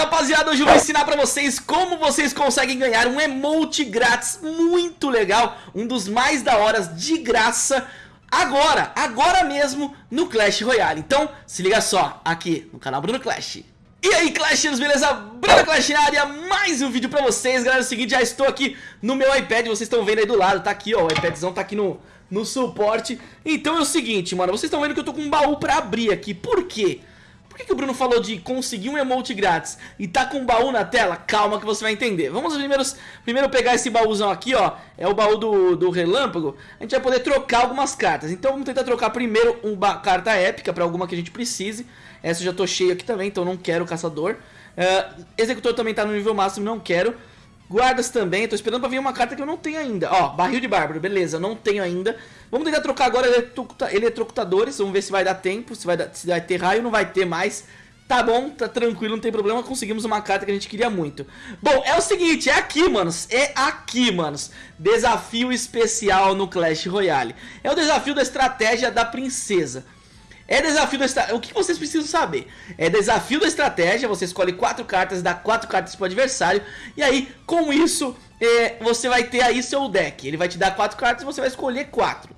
rapaziada, hoje eu vou ensinar pra vocês como vocês conseguem ganhar um emote grátis muito legal, um dos mais da horas de graça, agora, agora mesmo no Clash Royale. Então, se liga só, aqui no canal Bruno Clash. E aí Clashers, beleza? Bruno Clash na área, mais um vídeo pra vocês, galera, é o seguinte, já estou aqui no meu iPad, vocês estão vendo aí do lado, tá aqui ó, o iPadzão tá aqui no, no suporte. Então é o seguinte, mano, vocês estão vendo que eu tô com um baú pra abrir aqui, por quê? Que, que o Bruno falou de conseguir um emote grátis e tá com um baú na tela? Calma que você vai entender. Vamos primeiro, primeiro pegar esse baúzão aqui, ó. É o baú do, do relâmpago. A gente vai poder trocar algumas cartas. Então vamos tentar trocar primeiro uma carta épica para alguma que a gente precise. Essa eu já tô cheio aqui também, então não quero caçador. Uh, executor também tá no nível máximo, não quero. Guardas também, tô esperando pra vir uma carta que eu não tenho ainda. Ó, barril de bárbaro, beleza, não tenho ainda. Vamos tentar trocar agora eletrocutadores, vamos ver se vai dar tempo, se vai, dar, se vai ter raio, não vai ter mais. Tá bom, tá tranquilo, não tem problema, conseguimos uma carta que a gente queria muito. Bom, é o seguinte, é aqui, manos, é aqui, manos. Desafio especial no Clash Royale. É o desafio da estratégia da princesa. É desafio da estratégia. O que vocês precisam saber? É desafio da estratégia. Você escolhe quatro cartas, dá quatro cartas pro adversário. E aí, com isso, é, você vai ter aí seu deck. Ele vai te dar quatro cartas e você vai escolher quatro.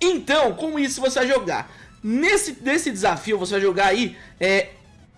Então, com isso, você vai jogar. Nesse, nesse desafio, você vai jogar aí é,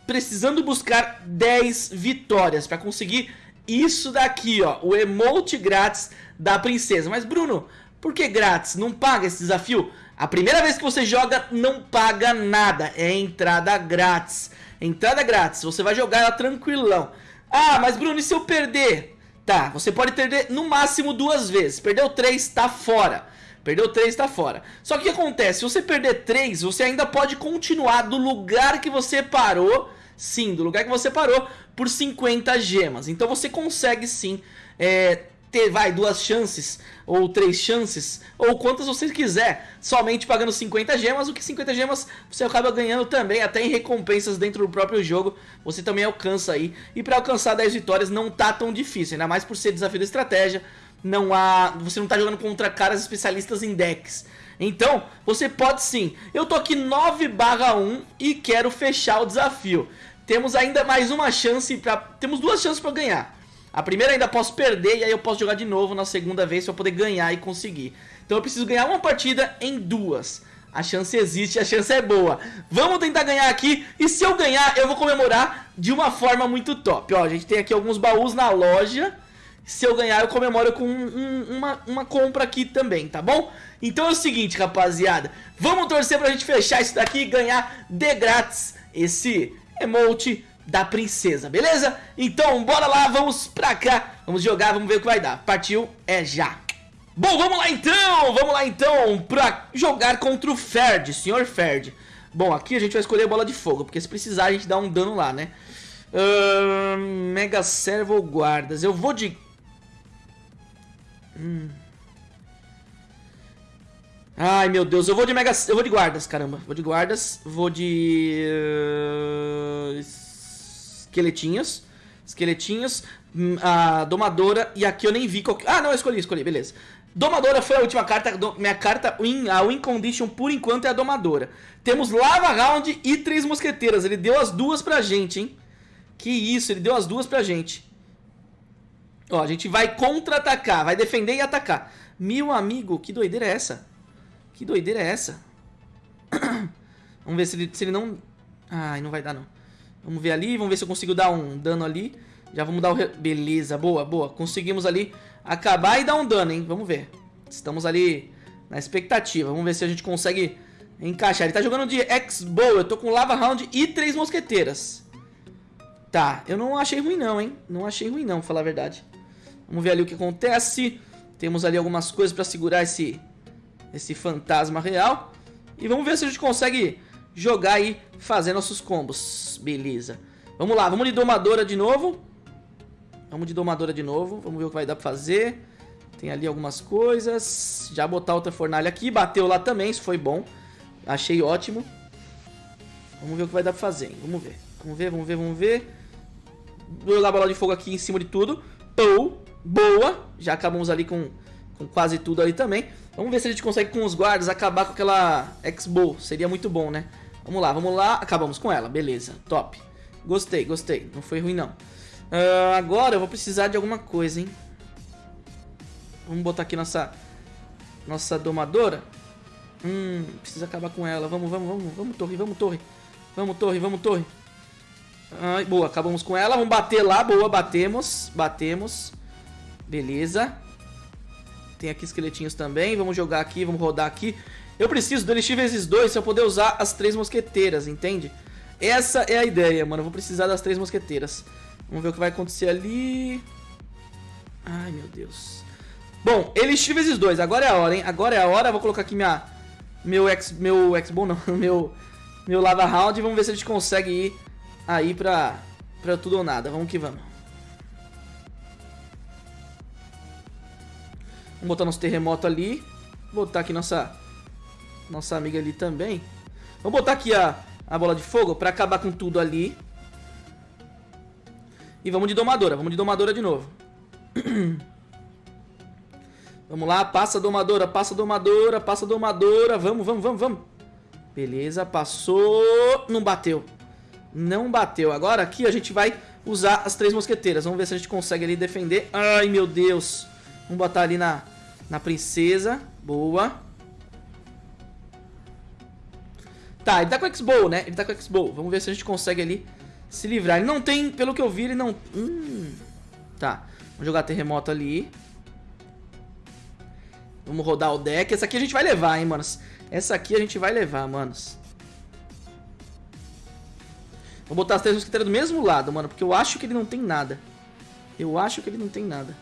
precisando buscar 10 vitórias para conseguir isso daqui, ó. O emote grátis da princesa. Mas, Bruno, por que grátis? Não paga esse desafio? A primeira vez que você joga, não paga nada. É entrada grátis. Entrada grátis. Você vai jogar ela tranquilão. Ah, mas Bruno, e se eu perder? Tá, você pode perder no máximo duas vezes. Perdeu três, tá fora. Perdeu três, tá fora. Só que o que acontece? Se você perder três, você ainda pode continuar do lugar que você parou. Sim, do lugar que você parou por 50 gemas. Então você consegue sim é, ter, vai, duas chances, ou três chances, ou quantas você quiser, somente pagando 50 gemas, o que 50 gemas você acaba ganhando também, até em recompensas dentro do próprio jogo, você também alcança aí, e para alcançar 10 vitórias não tá tão difícil, ainda mais por ser desafio da estratégia, não há, você não tá jogando contra caras especialistas em decks, então, você pode sim. Eu tô aqui 9 barra 1 e quero fechar o desafio. Temos ainda mais uma chance, pra, temos duas chances para ganhar. A primeira ainda posso perder e aí eu posso jogar de novo na segunda vez para poder ganhar e conseguir. Então eu preciso ganhar uma partida em duas. A chance existe, a chance é boa. Vamos tentar ganhar aqui e se eu ganhar eu vou comemorar de uma forma muito top. Ó, a gente tem aqui alguns baús na loja. Se eu ganhar eu comemoro com um, uma, uma compra aqui também, tá bom? Então é o seguinte, rapaziada. Vamos torcer pra gente fechar isso daqui e ganhar de grátis esse emote da princesa, beleza? Então bora lá, vamos pra cá, vamos jogar, vamos ver o que vai dar. Partiu, é já. Bom, vamos lá então, vamos lá então pra jogar contra o Ferd, senhor Ferd. Bom, aqui a gente vai escolher a bola de fogo, porque se precisar a gente dá um dano lá, né? Uh, Mega Servo Guardas, eu vou de... Hum... Ai, meu Deus, eu vou de mega... Eu vou de guardas, caramba. Vou de guardas, vou de... Uh esqueletinhos. Esqueletinhos. Hum, a domadora. E aqui eu nem vi qual... Ah, não, eu escolhi, escolhi, beleza. Domadora foi a última carta. Do... Minha carta, win, a win condition por enquanto é a domadora. Temos Lava Round e três mosqueteiras. Ele deu as duas pra gente, hein? Que isso, ele deu as duas pra gente. Ó, a gente vai contra-atacar, vai defender e atacar. Meu amigo, que doideira é essa? Que doideira é essa? Vamos ver se ele, se ele não... Ai, não vai dar não. Vamos ver ali, vamos ver se eu consigo dar um dano ali. Já vamos dar o... Beleza, boa, boa. Conseguimos ali acabar e dar um dano, hein? Vamos ver. Estamos ali na expectativa. Vamos ver se a gente consegue encaixar. Ele tá jogando de X-Bow. Eu tô com Lava Round e três mosqueteiras. Tá, eu não achei ruim não, hein? Não achei ruim não, falar a verdade. Vamos ver ali o que acontece. Temos ali algumas coisas pra segurar esse, esse fantasma real. E vamos ver se a gente consegue jogar e fazer nossos combos. Beleza. Vamos lá, vamos de domadora de novo. Vamos de domadora de novo. Vamos ver o que vai dar pra fazer. Tem ali algumas coisas. Já botar outra fornalha aqui. Bateu lá também, isso foi bom. Achei ótimo. Vamos ver o que vai dar pra fazer. Hein? Vamos ver. Vamos ver, vamos ver, vamos ver. Vou jogar a bola de fogo aqui em cima de tudo. Pou. Boa. Já acabamos ali com, com quase tudo ali também. Vamos ver se a gente consegue com os guardas acabar com aquela X-Bow. Seria muito bom, né? Vamos lá, vamos lá. Acabamos com ela, beleza, top. Gostei, gostei. Não foi ruim, não. Uh, agora eu vou precisar de alguma coisa, hein? Vamos botar aqui nossa... Nossa domadora. Hum, precisa acabar com ela. Vamos, vamos, vamos. Vamos, torre, vamos, torre. Vamos, torre, vamos, torre. Ai, boa, acabamos com ela. Vamos bater lá. Boa, batemos. Batemos. Beleza. Tem aqui esqueletinhos também. Vamos jogar aqui, vamos rodar aqui. Eu preciso do Elixir vezes 2 se eu poder usar as três mosqueteiras, entende? Essa é a ideia, mano. Eu vou precisar das três mosqueteiras. Vamos ver o que vai acontecer ali. Ai, meu Deus. Bom, Elixir vezes 2. Agora é a hora, hein? Agora é a hora. Vou colocar aqui minha... Meu X... Meu X-Bom, não. Meu... Meu Lava Round. Vamos ver se a gente consegue ir aí pra... Pra tudo ou nada. Vamos que vamos. Vamos botar nosso terremoto ali. Botar aqui nossa... Nossa amiga ali também. Vamos botar aqui a, a bola de fogo pra acabar com tudo ali. E vamos de domadora. Vamos de domadora de novo. vamos lá. Passa domadora, passa domadora, passa domadora. Vamos, vamos, vamos, vamos. Beleza, passou. Não bateu. Não bateu. Agora aqui a gente vai usar as três mosqueteiras. Vamos ver se a gente consegue ali defender. Ai, meu Deus. Vamos botar ali na, na princesa. Boa. Tá, ele tá com X-Bow, né? Ele tá com X-Bow. Vamos ver se a gente consegue ali se livrar. Ele não tem, pelo que eu vi, ele não... Hum, tá. Vamos jogar terremoto ali. Vamos rodar o deck. Essa aqui a gente vai levar, hein, manos. Essa aqui a gente vai levar, manos. Vou botar as três mosqueteiras do mesmo lado, mano. Porque eu acho que ele não tem nada. Eu acho que ele não tem nada.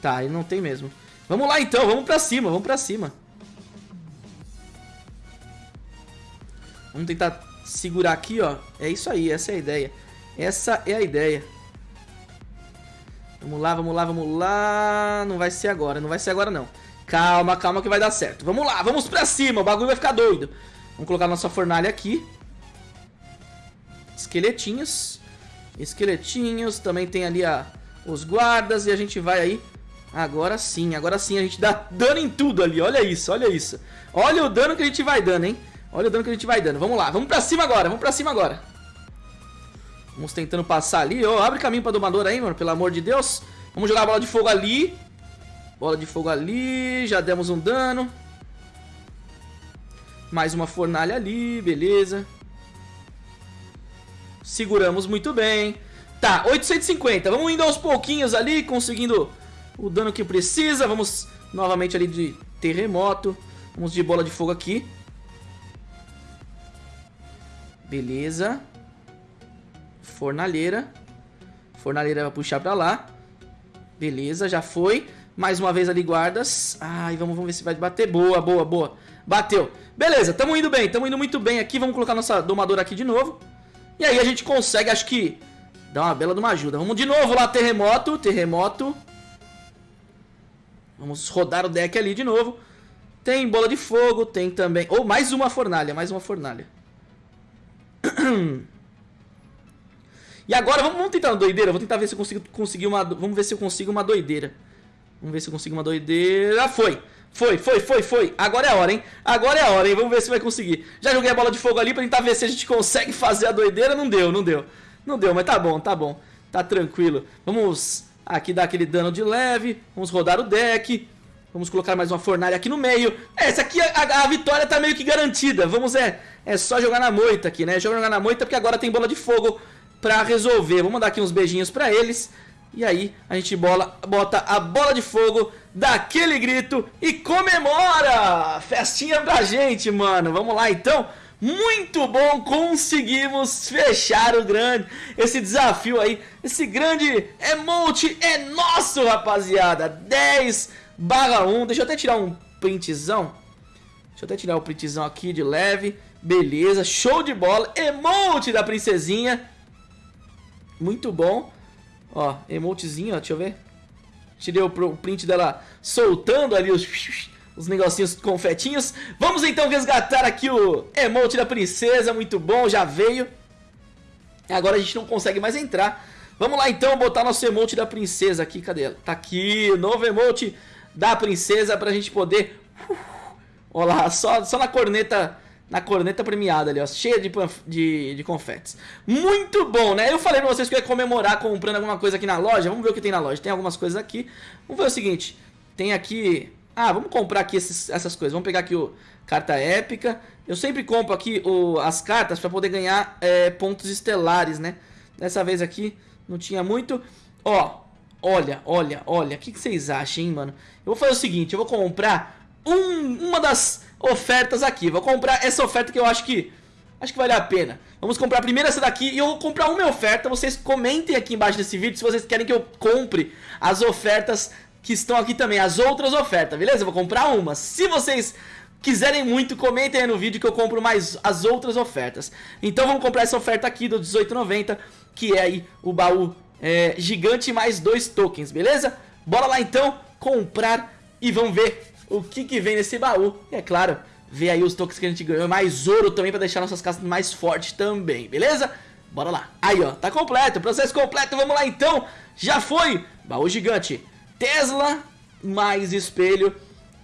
Tá, ele não tem mesmo. Vamos lá então, vamos pra cima, vamos pra cima. Vamos tentar segurar aqui, ó. É isso aí, essa é a ideia. Essa é a ideia. Vamos lá, vamos lá, vamos lá. Não vai ser agora, não vai ser agora não. Calma, calma que vai dar certo. Vamos lá, vamos pra cima, o bagulho vai ficar doido. Vamos colocar nossa fornalha aqui. Esqueletinhos. Esqueletinhos, também tem ali a, os guardas e a gente vai aí Agora sim, agora sim a gente dá dano em tudo ali, olha isso, olha isso. Olha o dano que a gente vai dando, hein? Olha o dano que a gente vai dando. Vamos lá, vamos pra cima agora, vamos pra cima agora. Vamos tentando passar ali. Oh, abre caminho pra domador aí, mano, pelo amor de Deus. Vamos jogar a bola de fogo ali. Bola de fogo ali, já demos um dano. Mais uma fornalha ali, beleza. Seguramos muito bem. Tá, 850. Vamos indo aos pouquinhos ali, conseguindo o dano que precisa. Vamos novamente ali de terremoto. Vamos de bola de fogo aqui. Beleza. Fornalheira. Fornalheira vai puxar pra lá. Beleza, já foi. Mais uma vez ali guardas. Ai, vamos, vamos ver se vai bater. Boa, boa, boa. Bateu. Beleza, tamo indo bem. Tamo indo muito bem aqui. Vamos colocar nossa domadora aqui de novo. E aí a gente consegue, acho que, dar uma bela de uma ajuda. Vamos de novo lá, terremoto. Terremoto. Vamos rodar o deck ali de novo. Tem bola de fogo, tem também... Ou oh, mais uma fornalha, mais uma fornalha. E agora, vamos, tentar uma doideira. Vou tentar ver se eu consigo conseguir uma... Vamos ver se eu consigo uma doideira. Vamos ver se eu consigo uma doideira. Foi! Foi, foi, foi, foi. Agora é a hora, hein? Agora é a hora, hein? Vamos ver se vai conseguir. Já joguei a bola de fogo ali pra tentar ver se a gente consegue fazer a doideira. Não deu, não deu. Não deu, mas tá bom, tá bom. Tá tranquilo. Vamos Aqui dá aquele dano de leve. Vamos rodar o deck. Vamos colocar mais uma fornalha aqui no meio. Essa aqui, a, a, vitória tá meio que garantida. Vamos, é, é só jogar na moita aqui, né? Jogar na moita porque agora tem bola de fogo pra resolver. Vamos dar aqui uns beijinhos pra eles. E aí a gente bola, bota a bola de fogo, dá aquele grito e comemora! Festinha pra gente, mano. Vamos lá então. Muito bom, conseguimos fechar o grande, esse desafio aí, esse grande emote é nosso, rapaziada, 10 barra 1, deixa eu até tirar um printzão, deixa eu até tirar o printzão aqui de leve, beleza, show de bola, emote da princesinha, muito bom, ó, emotezinho, ó, deixa eu ver, tirei o print dela soltando ali os os negocinhos confetinhos. Vamos então resgatar aqui o emote da princesa, muito bom, já veio. Agora a gente não consegue mais entrar. Vamos lá então botar nosso emote da princesa aqui, cadê ela? Tá aqui, novo emote da princesa pra gente poder... Olha lá, só, só na corneta na corneta premiada ali, ó, cheia de, de, de confetes. Muito bom, né? Eu falei pra vocês que eu ia comemorar comprando alguma coisa aqui na loja. Vamos ver o que tem na loja. Tem algumas coisas aqui. Vamos ver o seguinte. Tem aqui... Ah, vamos comprar aqui esses, essas coisas. Vamos pegar aqui o carta épica. Eu sempre compro aqui o, as cartas pra poder ganhar é, pontos estelares, né? Dessa vez aqui não tinha muito. Ó, olha, olha, olha. O que, que vocês acham, hein, mano? Eu vou fazer o seguinte. Eu vou comprar um, uma das ofertas aqui. Vou comprar essa oferta que eu acho que acho que vale a pena. Vamos comprar primeiro essa daqui e eu vou comprar uma oferta. Vocês comentem aqui embaixo desse vídeo se vocês querem que eu compre as ofertas que estão aqui também, as outras ofertas, beleza? Vou comprar uma. Se vocês quiserem muito, comentem aí no vídeo que eu compro mais as outras ofertas. Então vamos comprar essa oferta aqui do 18,90, que é aí o baú é, gigante mais dois tokens, beleza? Bora lá então comprar e vamos ver o que, que vem nesse baú. E é claro, ver aí os tokens que a gente ganhou, mais ouro também pra deixar nossas casas mais fortes também, beleza? Bora lá. Aí, ó, tá completo, processo completo, vamos lá então. Já foi, baú gigante, Tesla, mais espelho,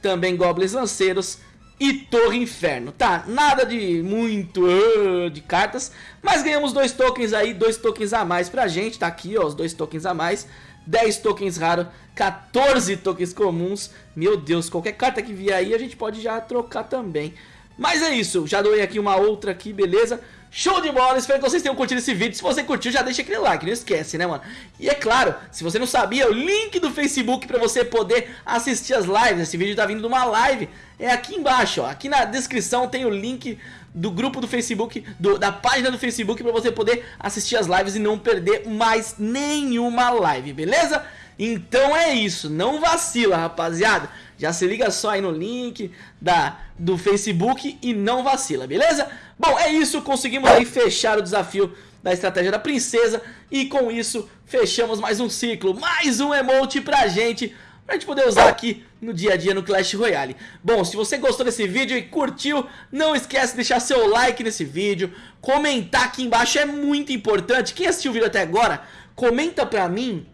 também goblins lanceiros e Torre Inferno. Tá, nada de muito uh, de cartas, mas ganhamos dois tokens aí, dois tokens a mais pra gente. Tá aqui, ó, os dois tokens a mais. 10 tokens raros, 14 tokens comuns. Meu Deus, qualquer carta que vier aí a gente pode já trocar também. Mas é isso, já doei aqui uma outra aqui, beleza? Show de bola, espero que vocês tenham curtido esse vídeo. Se você curtiu, já deixa aquele like, não esquece, né, mano? E é claro, se você não sabia, o link do Facebook pra você poder assistir as lives. Esse vídeo tá vindo de uma live, é aqui embaixo, ó. Aqui na descrição tem o link do grupo do Facebook, do, da página do Facebook pra você poder assistir as lives e não perder mais nenhuma live, beleza? Então é isso, não vacila, rapaziada. Já se liga só aí no link da, do Facebook e não vacila, beleza? Bom, é isso, conseguimos aí fechar o desafio da estratégia da princesa e com isso fechamos mais um ciclo, mais um emote pra gente, pra gente poder usar aqui no dia a dia no Clash Royale. Bom, se você gostou desse vídeo e curtiu, não esquece de deixar seu like nesse vídeo, comentar aqui embaixo é muito importante. Quem assistiu o vídeo até agora, comenta pra mim,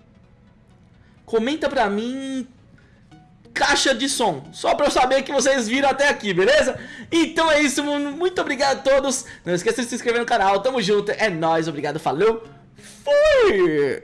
comenta pra mim caixa de som, só pra eu saber que vocês viram até aqui, beleza? Então é isso, muito obrigado a todos, não esqueça de se inscrever no canal, tamo junto, é nóis, obrigado, falou, fui!